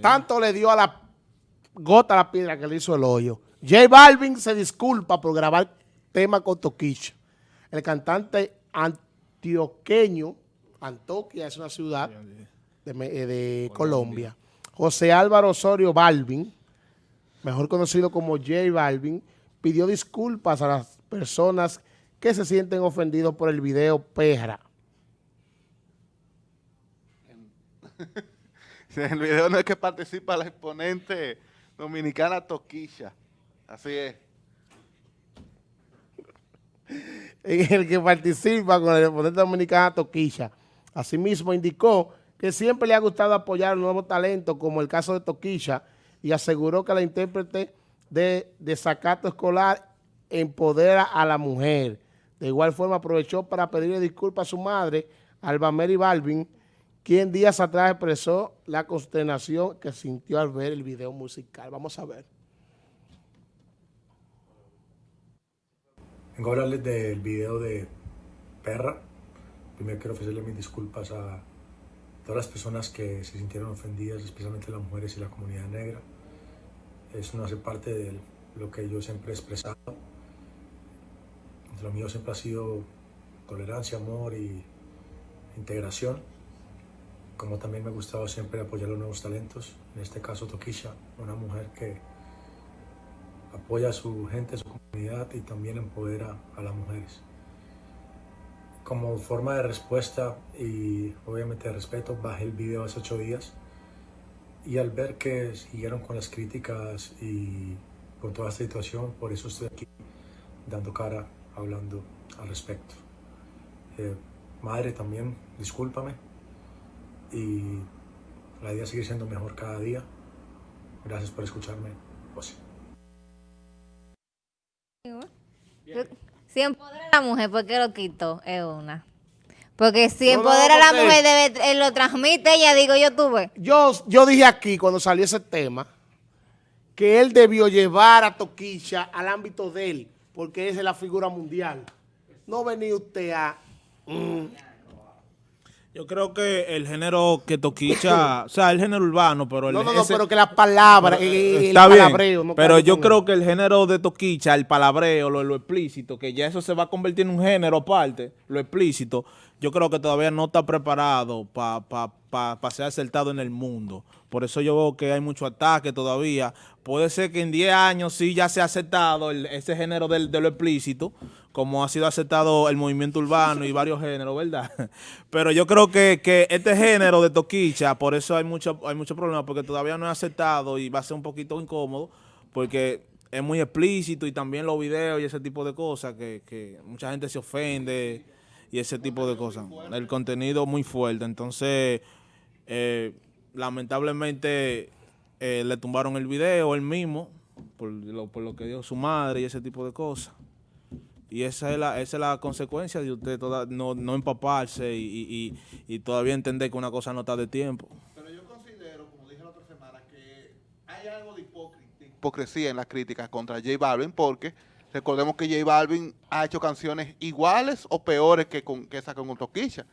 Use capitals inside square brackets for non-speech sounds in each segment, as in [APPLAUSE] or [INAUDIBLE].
Tanto le dio a la gota la piedra que le hizo el hoyo. J Balvin se disculpa por grabar tema con Toquicha. El cantante antioqueño, Antoquia es una ciudad de, eh, de Colombia. José Álvaro Osorio Balvin, mejor conocido como J Balvin, pidió disculpas a las personas que se sienten ofendidos por el video Perra. [LAUGHS] En [LAUGHS] el video no es que participa la exponente dominicana Toquilla. Así es. [LAUGHS] En el que participa con la exponente dominicana Toquilla. Asimismo indicó que siempre le ha gustado apoyar nuevos talentos como el caso de Toquilla y aseguró que la intérprete de desacato escolar empodera a la mujer. De igual forma aprovechó para pedirle disculpas a su madre, Alba Mary Balvin, quien días atrás expresó la consternación que sintió al ver el video musical. Vamos a ver. Vengo a hablarles del video de Perra. Primero quiero ofrecerle mis disculpas a todas las personas que se sintieron ofendidas, especialmente las mujeres y la comunidad negra. Eso no hace parte de lo que yo siempre he expresado. Lo mío siempre ha sido tolerancia, amor y integración como también me ha gustado siempre apoyar los nuevos talentos, en este caso Toquisha, una mujer que apoya a su gente, a su comunidad y también empodera a las mujeres. Como forma de respuesta y obviamente de respeto, bajé el video hace ocho días y al ver que siguieron con las críticas y con toda esta situación, por eso estoy aquí dando cara, hablando al respecto. Eh, madre también, discúlpame, y la idea es seguir siendo mejor cada día. Gracias por escucharme, José. Si empodera a la mujer, ¿por qué lo quito? Es una. Porque si empodera a la mujer, debe, él lo transmite ella, digo yo tuve. Yo, yo dije aquí, cuando salió ese tema, que él debió llevar a Toquicha al ámbito de él, porque esa es la figura mundial. No venía usted a... Mm, yo creo que el género que toquicha, o sea, el género urbano, pero el, No, no, no, pero que las palabras, el, está bien, pero yo creo que el género de toquicha, el palabreo, lo, lo explícito, que ya eso se va a convertir en un género aparte, lo explícito, yo creo que todavía no está preparado para pa, pa, ser acertado en el mundo. Por eso yo veo que hay mucho ataque todavía. Puede ser que en 10 años sí ya se ha aceptado ese género de lo explícito, como ha sido aceptado el movimiento urbano y [LAUGHS] varios géneros, ¿verdad? [LAUGHS] Pero yo creo que, que este género de toquicha, por eso hay mucho, hay mucho problema, porque todavía no es aceptado y va a ser un poquito incómodo, porque es muy explícito y también los videos y ese tipo de cosas que, que mucha gente se ofende y ese tipo de cosas. El contenido muy fuerte, entonces eh, lamentablemente eh, le tumbaron el video él mismo por lo, por lo que dijo su madre y ese tipo de cosas. Y esa es la, esa es la consecuencia de usted toda, no, no empaparse y, y, y, todavía entender que una cosa no está de tiempo. Pero yo considero, como dije la otra semana, que hay algo de hipocresía en las críticas contra J Balvin porque recordemos que J Balvin ha hecho canciones iguales o peores que, con, que esa con Toquilla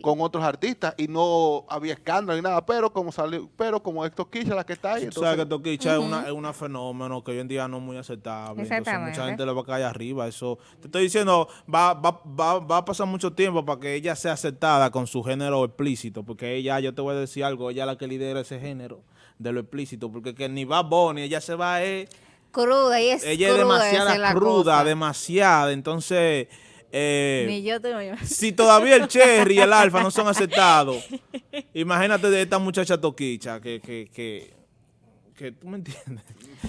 con otros artistas y no había escándalo ni nada, pero como salió, pero como es Toquicha la que está ahí. o sea que Toquicha es, una, es una fenómeno que hoy en día no es muy aceptable. Entonces mucha gente le va a caer arriba. Eso, te estoy diciendo, va, va, va, va a pasar mucho tiempo para que ella sea aceptada con su género explícito, porque ella, yo te voy a decir algo, ella es la que lidera ese género de lo explícito, porque que ni va Bonnie, ella se va a... Eh, cruda, y es ella es demasiada cruda, demasiada, entonces... Eh, Ni yo tengo Si todavía el Cherry y el Alfa no son aceptados, [LAUGHS] imagínate de esta muchacha toquicha que, que, que, que tú me entiendes.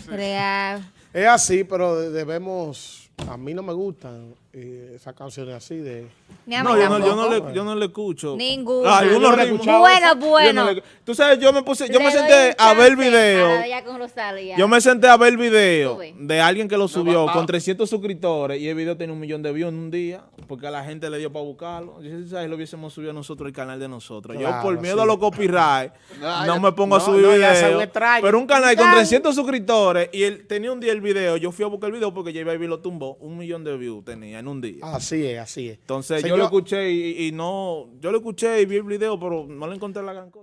Real. Es así, pero debemos, a mí no me gustan eh, esas canciones así de... No, yo no, yo no, le, yo no le escucho. Ninguno. Ah, algunos bueno, bueno. No Tú sabes, yo me puse, yo me senté a ver el video. Yo me senté a ver el video de alguien que lo subió con 300 suscriptores y el video tiene un millón de views en un día porque a la gente le dio para buscarlo. Yo si lo hubiésemos subido nosotros el canal de nosotros. yo por miedo a los copyright [LAUGHS] no, me pongo a subir video. Pero un canal con 300 suscriptores y él tenía un día el video, yo fui a buscar el video porque J Baby lo tumbó, un millón de views tenía en un día. Así es, así es. Entonces yo lo escuché y, y, no, yo lo escuché y vi el video, pero no le encontré la gran cosa.